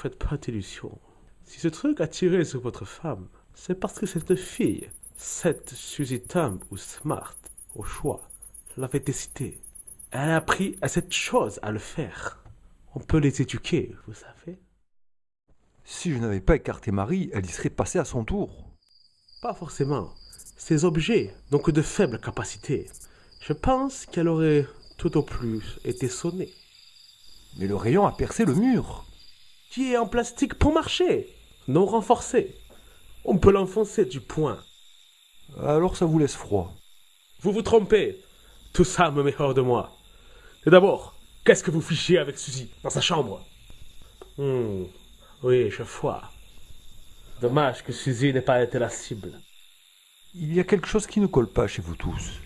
Faites pas d'illusions. Si ce truc a tiré sur votre femme, c'est parce que cette fille, cette Suzy Thumb ou Smart, au choix, l'avait décidé. Elle a appris à cette chose à le faire. On peut les éduquer, vous savez. Si je n'avais pas écarté Marie, elle y serait passée à son tour. Pas forcément. Ces objets n'ont que de faibles capacités. Je pense qu'elle aurait tout au plus été sonnée. Mais le rayon a percé le mur. Qui est en plastique pour marcher, non renforcé. On peut l'enfoncer du poing. Alors ça vous laisse froid. Vous vous trompez. Tout ça me met hors de moi. Et d'abord, qu'est-ce que vous fichez avec Suzy dans sa chambre? Hmm, Oui, je vois. Dommage que Suzy n'ait pas été la cible. Il y a quelque chose qui ne colle pas chez vous tous.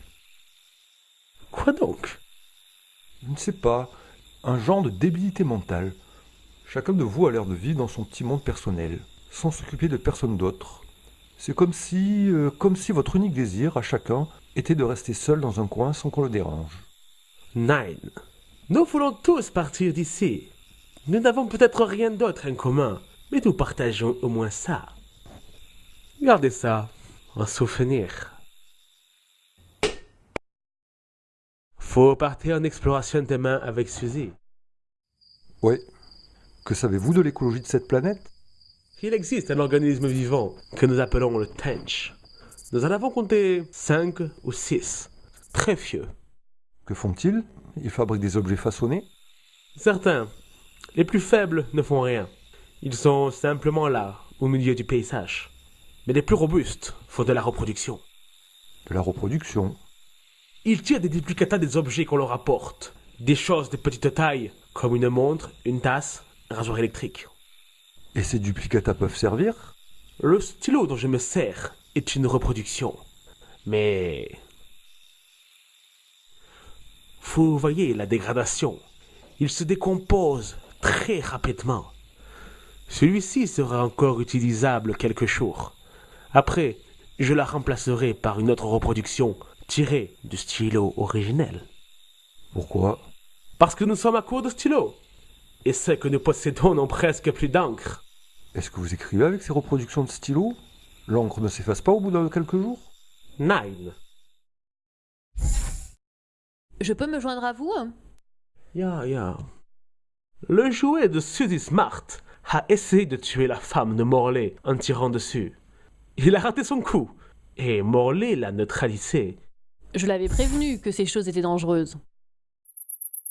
Quoi donc? Je ne sais pas, un genre de débilité mentale. Chacun de vous a l'air de vivre dans son petit monde personnel, sans s'occuper de personne d'autre. C'est comme si, euh, comme si votre unique désir à chacun était de rester seul dans un coin sans qu'on le dérange. Nine. Nous voulons tous partir d'ici. Nous n'avons peut-être rien d'autre en commun, mais nous partageons au moins ça. Gardez ça, un souvenir. Faut partir en exploration demain avec Suzy. Ouais. Que savez-vous de l'écologie de cette planète? Il existe un organisme vivant que nous appelons le Tench. Nous en avons compté cinq ou six. Très vieux. Que font-ils? Ils fabriquent des objets façonnés? Certains, les plus faibles, ne font rien. Ils sont simplement là, au milieu du paysage. Mais les plus robustes font de la reproduction. De la reproduction Ils tirent des duplicata des objets qu'on leur apporte. Des choses de petite taille, comme une montre, une tasse, rasoir électrique. Et ces duplicata peuvent servir? Le stylo dont je me sers est une reproduction. Mais... Vous voyez la dégradation. Il se décompose très rapidement. Celui-ci sera encore utilisable quelques jours. Après, je la remplacerai par une autre reproduction tirée du stylo originel. Pourquoi? Parce que nous sommes à court de stylos. Et ceux que nous possédons n'ont presque plus d'encre. Est-ce que vous écrivez avec ces reproductions de stylos? L'encre ne s'efface pas au bout de quelques jours? Nine. Je peux me joindre à vous? Ya, ya. Le jouet de Suzy Smart a essayé de tuer la femme de Morley en tirant dessus. Il a raté son coup. Et Morley l'a neutralisé. Je l'avais prévenu que ces choses étaient dangereuses.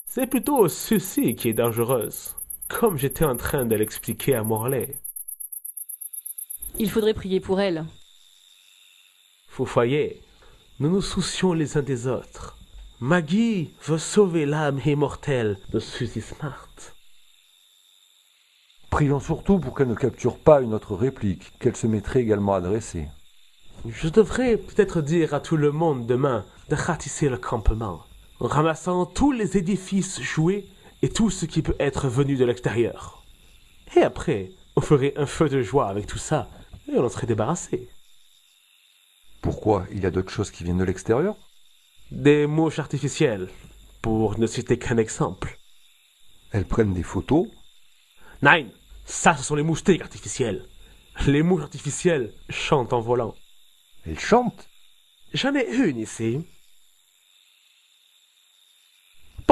C'est plutôt Suzy qui est dangereuse. Comme j'étais en train de l'expliquer à Morley. Il faudrait prier pour elle. Vous voyez, nous nous soucions les uns des autres. Maggie veut sauver l'âme immortelle de Suzy Smart. Prions surtout pour qu'elle ne capture pas une autre réplique, qu'elle se mettrait également à dresser. Je devrais peut-être dire à tout le monde demain de ratisser le campement, en ramassant tous les édifices joués et tout ce qui peut être venu de l'extérieur. Et après, on ferait un feu de joie avec tout ça, et on en serait débarrassé. Pourquoi Il y a d'autres choses qui viennent de l'extérieur? Des mouches artificielles, pour ne citer qu'un exemple. Elles prennent des photos? Nine, ça ce sont les moustiques artificielles. Les mouches artificielles chantent en volant. Elles chantent? J'en ai une ici.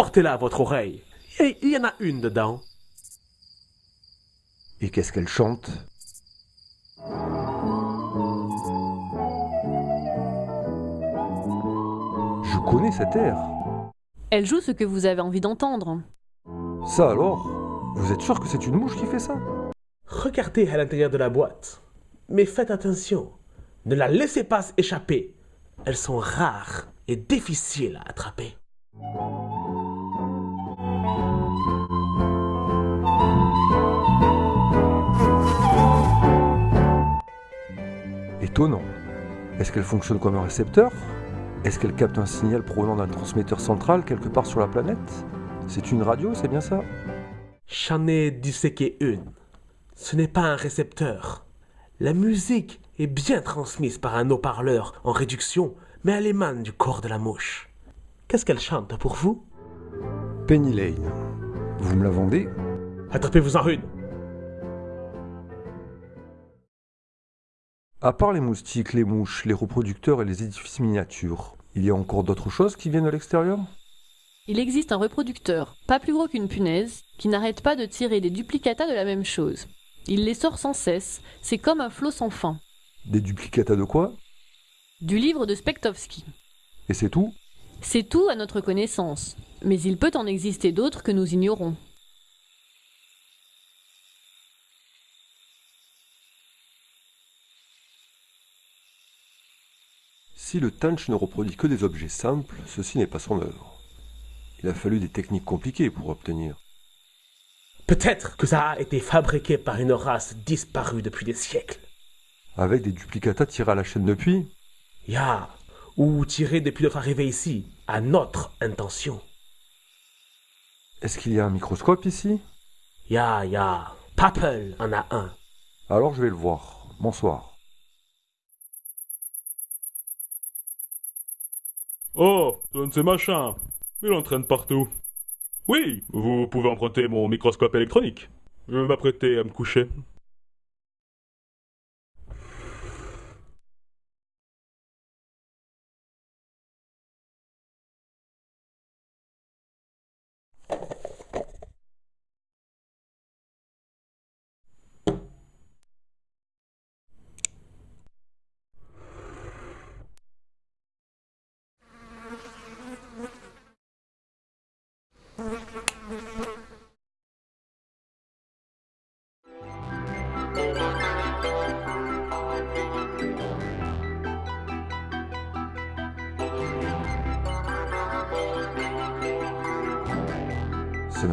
Portez-la à votre oreille. Et il y en a une dedans. Et qu'est-ce qu'elles chantent Je connais cet air. Elle joue ce que vous avez envie d'entendre. Ça alors? Vous êtes sûr que c'est une mouche qui fait ça? Regardez à l'intérieur de la boîte. Mais faites attention. Ne la laissez pas échapper. Elles sont rares et difficiles à attraper. Étonnant. Est-ce qu'elle fonctionne comme un récepteur? Est-ce qu'elle capte un signal provenant d'un transmetteur central quelque part sur la planète? C'est une radio, c'est bien ça? J'en ai disséqué une. Ce n'est pas un récepteur. La musique est bien transmise par un haut-parleur en réduction, mais elle émane du corps de la mouche. Qu'est-ce qu'elle chante pour vous? Penny Lane. Vous me la vendez? Attrapez-vous en une. À part les moustiques, les mouches, les reproducteurs et les édifices miniatures, il y a encore d'autres choses qui viennent de l'extérieur? Il existe un reproducteur, pas plus gros qu'une punaise, qui n'arrête pas de tirer des duplicata de la même chose. Il les sort sans cesse, c'est comme un flot sans fin. Des duplicata de quoi? Du livre de Spektovski. Et c'est tout? C'est tout à notre connaissance, mais il peut en exister d'autres que nous ignorons. Si le Tanch ne reproduit que des objets simples, ceci n'est pas son œuvre. Il a fallu des techniques compliquées pour obtenir. Peut-être que ça a été fabriqué par une race disparue depuis des siècles. Avec des duplicata tirés à la chaîne depuis Ya, ou tiré depuis notre arrivée ici, à notre intention. Est-ce qu'il y a un microscope ici? Ya, ya, Papel en a un. Alors je vais le voir. Bonsoir. Oh, donne ces machins. Il entraîne partout. Oui, vous pouvez emprunter mon microscope électronique. Je vais m'apprêter à me coucher.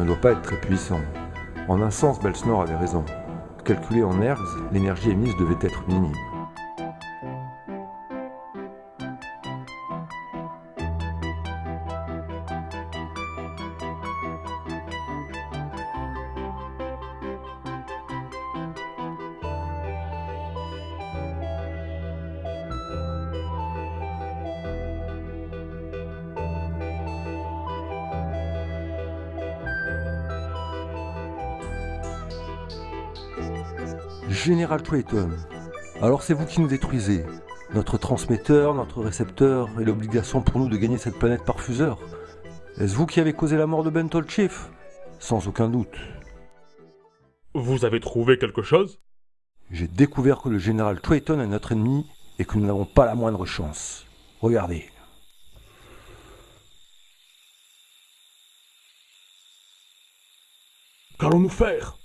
Doit pas être très puissant. En un sens, Belsnor avait raison. Calculé en ergs, l'énergie émise devait être minime. Général Trayton, alors c'est vous qui nous détruisez. Notre transmetteur, notre récepteur et l'obligation pour nous de gagner cette planète par fuseur. Est-ce vous qui avez causé la mort de Bentol Chief Sans aucun doute. Vous avez trouvé quelque chose? J'ai découvert que le général Trayton est notre ennemi et que nous n'avons pas la moindre chance. Regardez. Qu'allons-nous faire?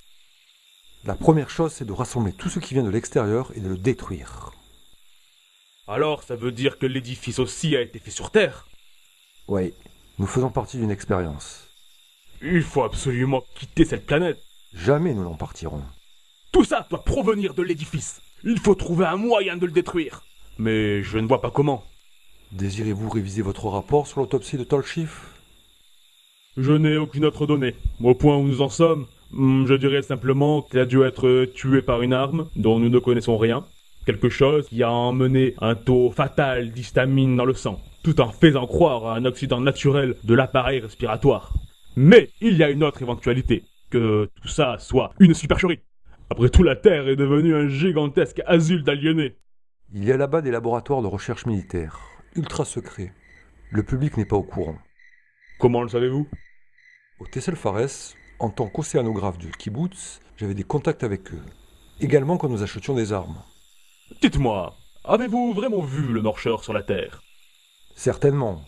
La première chose, c'est de rassembler tout ce qui vient de l'extérieur et de le détruire. Alors ça veut dire que l'édifice aussi a été fait sur Terre? Oui, nous faisons partie d'une expérience. Il faut absolument quitter cette planète. Jamais nous n'en partirons. Tout ça doit provenir de l'édifice. Il faut trouver un moyen de le détruire. Mais je ne vois pas comment. Désirez-vous réviser votre rapport sur l'autopsie de Tolchif? Je n'ai aucune autre donnée. Au point où nous en sommes, je dirais simplement qu'il a dû être tué par une arme dont nous ne connaissons rien. Quelque chose qui a emmené un taux fatal d'histamine dans le sang, tout en faisant croire à un accident naturel de l'appareil respiratoire. Mais il y a une autre éventualité, que tout ça soit une supercherie. Après tout, la Terre est devenue un gigantesque asile d'aliénés. Il y a là-bas des laboratoires de recherche militaire, ultra secrets. Le public n'est pas au courant. Comment le savez-vous? Au Tessel Fares, en tant qu'océanographe du kibbutz, j'avais des contacts avec eux. Également quand nous achetions des armes. Dites-moi, avez-vous vraiment vu le marcheur sur la Terre? Certainement.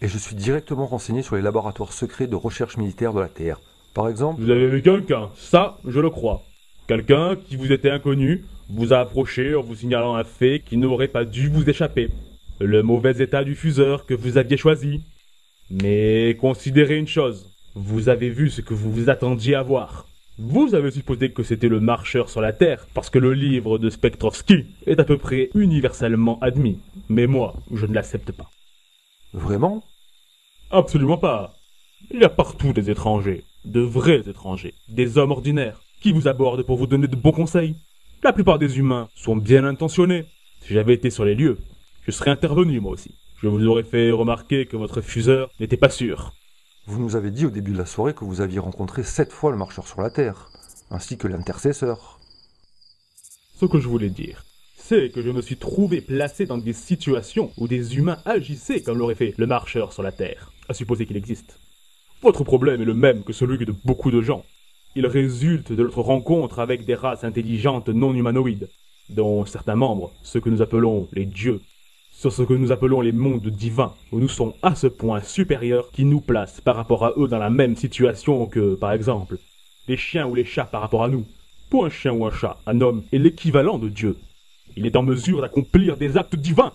Et je suis directement renseigné sur les laboratoires secrets de recherche militaire de la Terre. Par exemple, Vous avez vu quelqu'un, ça, je le crois. Quelqu'un qui vous était inconnu, vous a approché en vous signalant un fait qui n'aurait pas dû vous échapper. Le mauvais état du fuseur que vous aviez choisi. Mais considérez une chose, vous avez vu ce que vous vous attendiez à voir. Vous avez supposé que c'était le marcheur sur la Terre, parce que le livre de Spektrovski est à peu près universellement admis. Mais moi, je ne l'accepte pas. vraiment? Absolument pas. Il y a partout des étrangers, de vrais étrangers, des hommes ordinaires, qui vous abordent pour vous donner de bons conseils. La plupart des humains sont bien intentionnés. Si j'avais été sur les lieux, je serais intervenu moi aussi. Je vous aurais fait remarquer que votre fuseur n'était pas sûr. Vous nous avez dit au début de la soirée que vous aviez rencontré sept fois le marcheur sur la Terre, ainsi que l'intercesseur. Ce que je voulais dire, sais que je me suis trouvé placé dans des situations où des humains agissaient comme l'aurait fait le marcheur sur la Terre, à supposer qu'il existe. Votre problème est le même que celui de beaucoup de gens. Il résulte de notre rencontre avec des races intelligentes non humanoïdes, dont certains membres, ceux que nous appelons les dieux, sur ce que nous appelons les mondes divins, où nous sommes à ce point supérieurs qui nous placent par rapport à eux dans la même situation que, par exemple, les chiens ou les chats par rapport à nous. Pour un chien ou un chat, un homme est l'équivalent de Dieu. Il est en mesure d'accomplir des actes divins.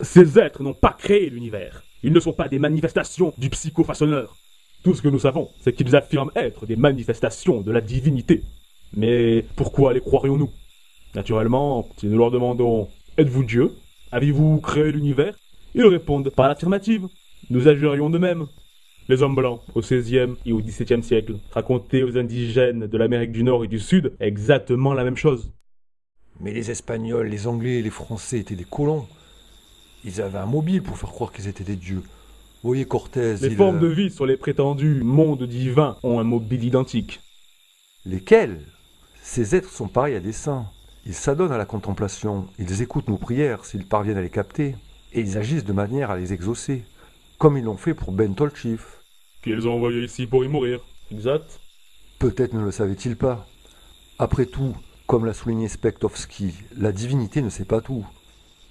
Ces êtres n'ont pas créé l'univers. Ils ne sont pas des manifestations du psychofaçonneur. Tout ce que nous savons, c'est qu'ils affirment être des manifestations de la divinité. Mais pourquoi les croirions-nous? Naturellement, si nous leur demandons Êtes-vous Dieu? Avez-vous créé l'univers? Ils répondent par l'affirmative. Nous agirions de même. Les hommes blancs, au XVIe et au XVIIe siècle, racontaient aux indigènes de l'Amérique du Nord et du Sud exactement la même chose. Mais les Espagnols, les Anglais et les Français étaient des colons. Ils avaient un mobile pour faire croire qu'ils étaient des dieux. Vous voyez Cortés, Les il, formes euh, de vie sur les prétendus mondes divins ont un mobile identique. Lesquels? Ces êtres sont pareils à des saints. Ils s'adonnent à la contemplation, ils écoutent nos prières s'ils parviennent à les capter, et ils agissent de manière à les exaucer, comme ils l'ont fait pour Ben Tolchif. Qu'ils ont envoyé ici pour y mourir. Exact. Peut-être ne le savait-il pas. Après tout, comme l'a souligné Spektovski, la divinité ne sait pas tout.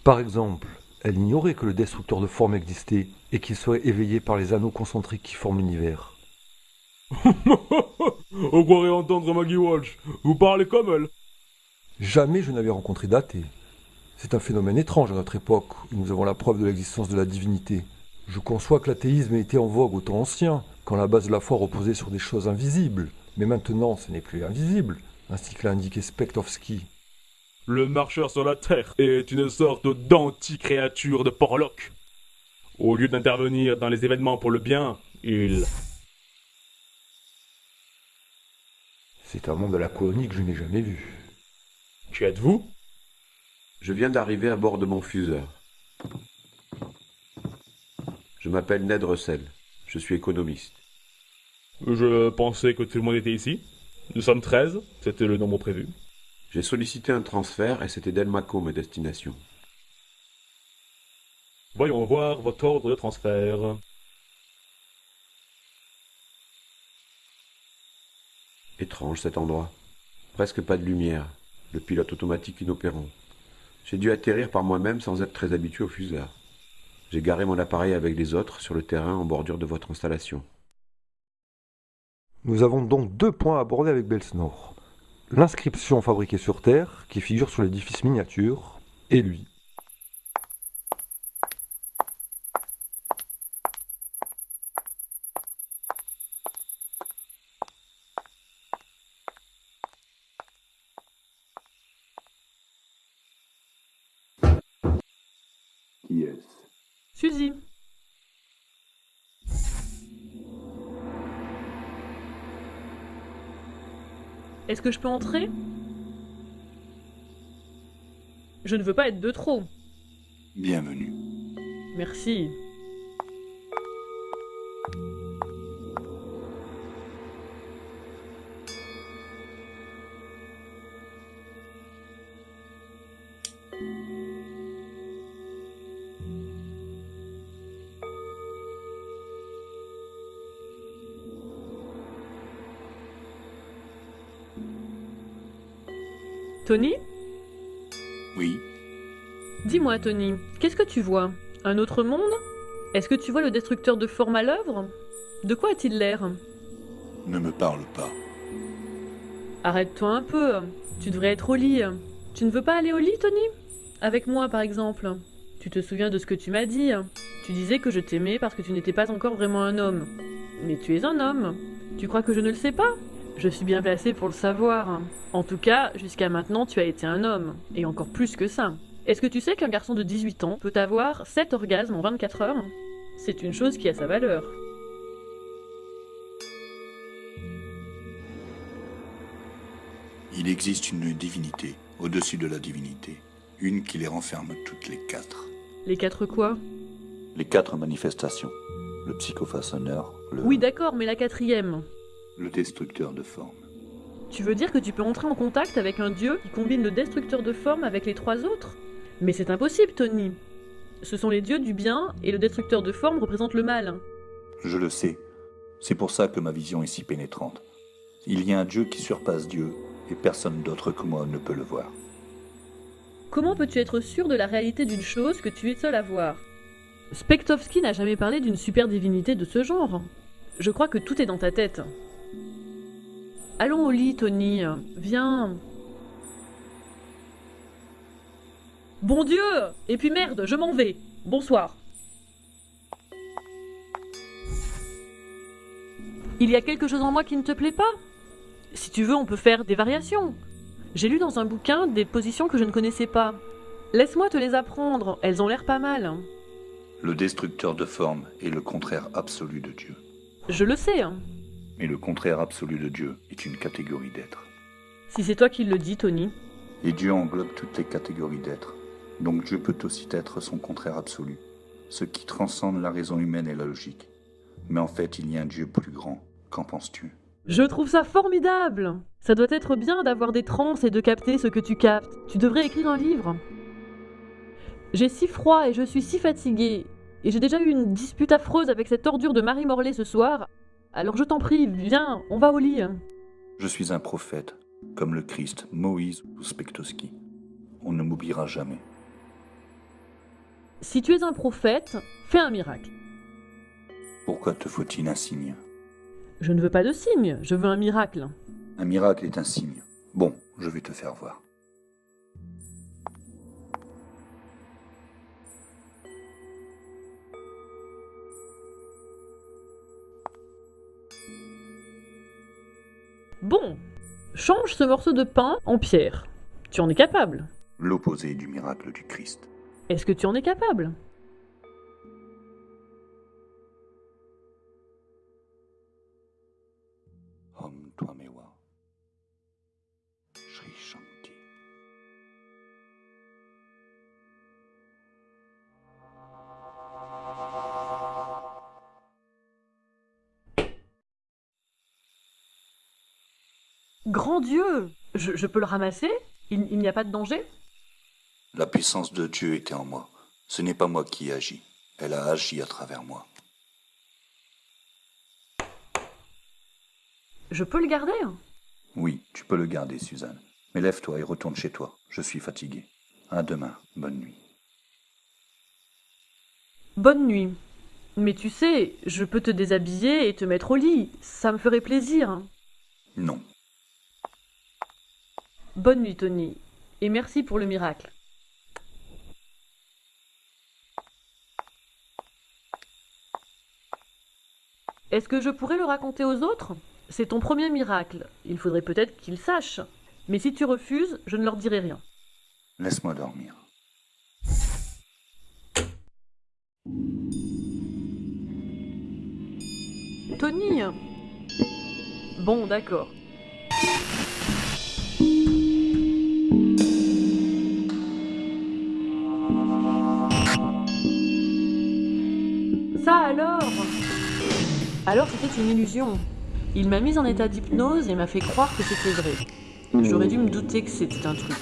Par exemple, elle ignorait que le destructeur de formes existait et qu'il serait éveillé par les anneaux concentriques qui forment l'univers. On croirait entendre Maggie Walsh. Vous parlez comme elle. Jamais je n'avais rencontré d'athée. C'est un phénomène étrange à notre époque, où nous avons la preuve de l'existence de la divinité. Je conçois que l'athéisme ait été en vogue au temps ancien, quand la base de la foi reposait sur des choses invisibles. Mais maintenant, ce n'est plus invisible, ainsi que l'a indiqué Spektovski. Le marcheur sur la Terre est une sorte d'anti-créature de Porlock. Au lieu d'intervenir dans les événements pour le bien, il... C'est un monde de la colonie que je n'ai jamais vu. Qui êtes-vous Je viens d'arriver à bord de mon fuseur. Je m'appelle Ned Russell. Je suis économiste. Je pensais que tout le monde était ici. Nous sommes 13, c'était le nombre prévu. J'ai sollicité un transfert et c'était Delmaco ma destination. Voyons voir votre ordre de transfert. Étrange cet endroit. Presque pas de lumière. Le pilote automatique inopérant. J'ai dû atterrir par moi-même sans être très habitué au fuseur. J'ai garé mon appareil avec les autres sur le terrain en bordure de votre installation. Nous avons donc deux points à aborder avec Belsnor. L'inscription fabriquée sur Terre, qui figure sur l'édifice miniature, et lui. Est-ce que je peux entrer? Je ne veux pas être de trop. Bienvenue. Merci. Tony Oui, Dis-moi, Tony, qu'est-ce que tu vois? Un autre monde? Est-ce que tu vois le destructeur de forme à l'œuvre? De quoi a-t-il l'air? Ne me parle pas. Arrête-toi un peu. Tu devrais être au lit. Tu ne veux pas aller au lit, Tony? Avec moi, par exemple. Tu te souviens de ce que tu m'as dit Tu disais que je t'aimais parce que tu n'étais pas encore vraiment un homme. Mais tu es un homme. Tu crois que je ne le sais pas? Je suis bien placée pour le savoir. En tout cas, jusqu'à maintenant, tu as été un homme. Et encore plus que ça. Est-ce que tu sais qu'un garçon de 18 ans peut avoir 7 orgasmes en 24 heures? C'est une chose qui a sa valeur. Il existe une divinité au-dessus de la divinité. Une qui les renferme toutes les quatre. Les quatre quoi? Les quatre manifestations. Le psychofaçonneur, le... Oui, d'accord, mais la quatrième. Le destructeur de forme. Tu veux dire que tu peux entrer en contact avec un dieu qui combine le destructeur de forme avec les trois autres? Mais c'est impossible, Tony. Ce sont les dieux du bien et le destructeur de forme représente le mal. Je le sais. C'est pour ça que ma vision est si pénétrante. Il y a un Dieu qui surpasse Dieu, et personne d'autre que moi ne peut le voir. Comment peux-tu être sûr de la réalité d'une chose que tu es seul à voir? Spektovski n'a jamais parlé d'une super divinité de ce genre. Je crois que tout est dans ta tête. Allons au lit, Tony. Viens. Bon Dieu Et puis merde, je m'en vais. Bonsoir. Il y a quelque chose en moi qui ne te plaît pas? Si tu veux, on peut faire des variations. J'ai lu dans un bouquin des positions que je ne connaissais pas. Laisse-moi te les apprendre, elles ont l'air pas mal. Le destructeur de forme est le contraire absolu de Dieu. Je le sais. Mais le contraire absolu de Dieu est une catégorie d'être. Si c'est toi qui le dis, Tony. Et Dieu englobe toutes les catégories d'être. Donc Dieu peut aussi être son contraire absolu, ce qui transcende la raison humaine et la logique. Mais en fait, il y a un Dieu plus grand. Qu'en penses-tu? Je trouve ça formidable Ça doit être bien d'avoir des trans et de capter ce que tu captes. Tu devrais écrire un livre. J'ai si froid et je suis si fatiguée. Et j'ai déjà eu une dispute affreuse avec cette ordure de Marie Morlaix ce soir. Alors je t'en prie, viens, on va au lit. Je suis un prophète, comme le Christ, Moïse ou Spektoski. On ne m'oubliera jamais. Si tu es un prophète, fais un miracle. Pourquoi te faut-il un signe? Je ne veux pas de signe, je veux un miracle. Un miracle est un signe. Bon, je vais te faire voir. Bon, change ce morceau de pain en pierre. Tu en es capable. L'opposé du miracle du Christ. Est-ce que tu en es capable? Grand Dieu je, je peux le ramasser? Il, il n'y a pas de danger? La puissance de Dieu était en moi. Ce n'est pas moi qui ai agi. Elle a agi à travers moi. Je peux le garder Oui, tu peux le garder, Suzanne. Mais lève-toi et retourne chez toi. Je suis fatigué. À demain. Bonne nuit. Bonne nuit. Mais tu sais, je peux te déshabiller et te mettre au lit. Ça me ferait plaisir. Non. Bonne nuit, Tony. Et merci pour le miracle. Est-ce que je pourrais le raconter aux autres? C'est ton premier miracle. Il faudrait peut-être qu'ils sachent. Mais si tu refuses, je ne leur dirai rien. Laisse-moi dormir. Tony? Bon, d'accord. Ça alors? Alors c'était une illusion. Il m'a mise en état d'hypnose et m'a fait croire que c'était vrai. J'aurais dû me douter que c'était un truc.